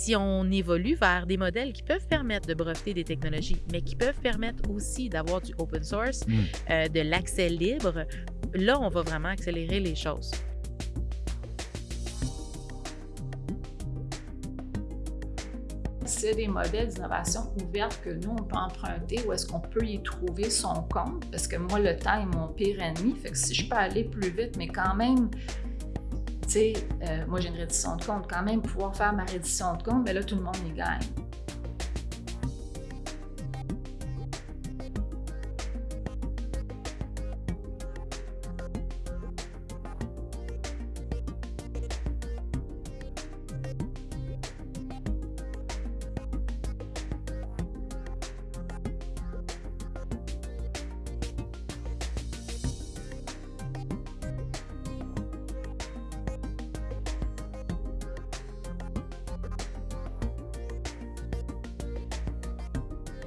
si on évolue vers des modèles qui peuvent permettre de breveter des technologies, mais qui peuvent permettre aussi d'avoir du open source, Mm. euh, de l'accès libre, là, on va vraiment accélérer les choses. C'est des modèles d'innovation ouverte que nous, on peut emprunter ou est-ce qu'on peut y trouver son compte? Parce que moi, le temps est mon pire ennemi. Fait que si je peux aller plus vite, mais quand même, euh, moi j'ai une reddition de compte, quand même pouvoir faire ma reddition de compte, mais là, tout le monde y gagne.